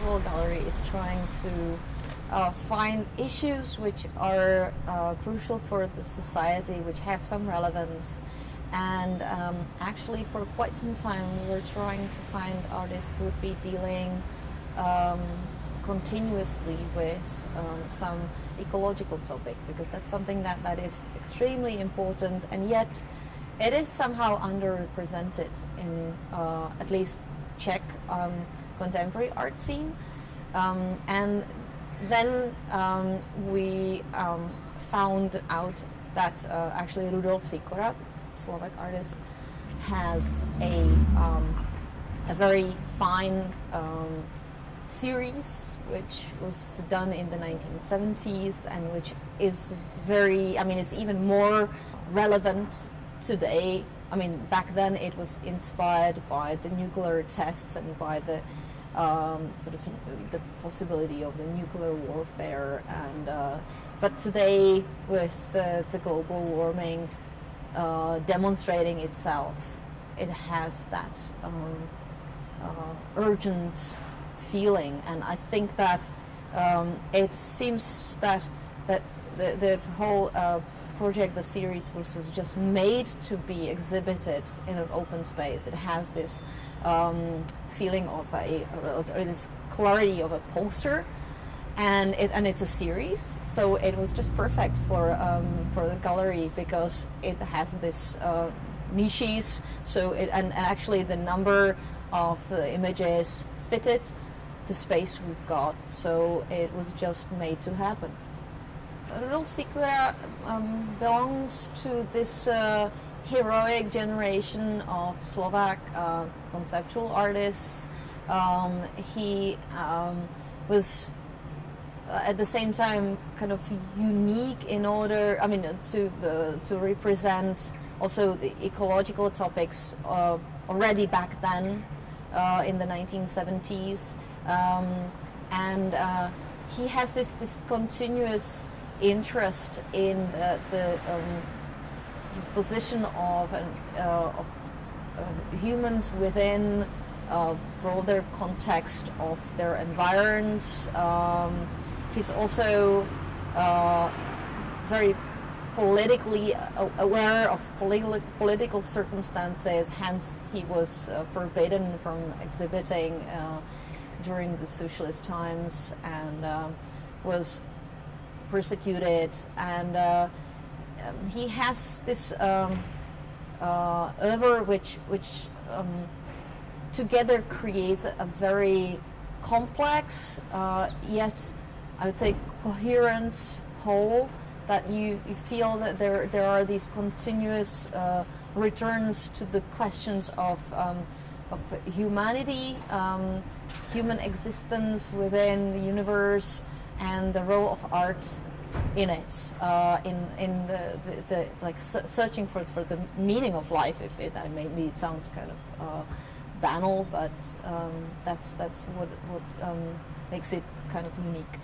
conceptual gallery is trying to uh, find issues which are uh, crucial for the society, which have some relevance. And um, actually, for quite some time, we were trying to find artists who would be dealing um, continuously with um, some ecological topic, because that's something that, that is extremely important, and yet it is somehow underrepresented in uh, at least Czech um, contemporary art scene. Um, and then um, we um, found out that uh, actually Rudolf Sikora, Slovak artist, has a, um, a very fine um, series which was done in the 1970s and which is very, I mean, it's even more relevant today. I mean, back then it was inspired by the nuclear tests and by the um, sort of the possibility of the nuclear warfare. And uh, but today, with uh, the global warming uh, demonstrating itself, it has that um, uh, urgent feeling, and I think that um, it seems that that the, the whole uh, project, the series was, was just made to be exhibited in an open space. It has this um, feeling of a, or this clarity of a poster, and it and it's a series, so it was just perfect for um, for the gallery because it has this uh, niches. So it and, and actually the number of uh, images fitted the space we've got. So it was just made to happen. Rudolf Sikora um, belongs to this uh, heroic generation of Slovak uh, conceptual artists. Um, he um, was uh, at the same time kind of unique in order, I mean, to, uh, to represent also the ecological topics uh, already back then uh, in the 1970s. Um, and uh, he has this, this continuous interest in the, the um, sort of position of, an, uh, of uh, humans within a broader context of their environs. Um, he's also uh, very politically aware of politi political circumstances, hence he was uh, forbidden from exhibiting uh, during the socialist times and uh, was persecuted and um, he has this um, uh, which, which um, together creates a, a very complex, uh, yet I would say coherent whole that you, you feel that there, there are these continuous uh, returns to the questions of, um, of humanity, um, human existence within the universe, and the role of art in it, uh, in in the, the, the like searching for for the meaning of life. If it, uh, maybe it sounds kind of uh, banal, but um, that's that's what what um, makes it kind of unique.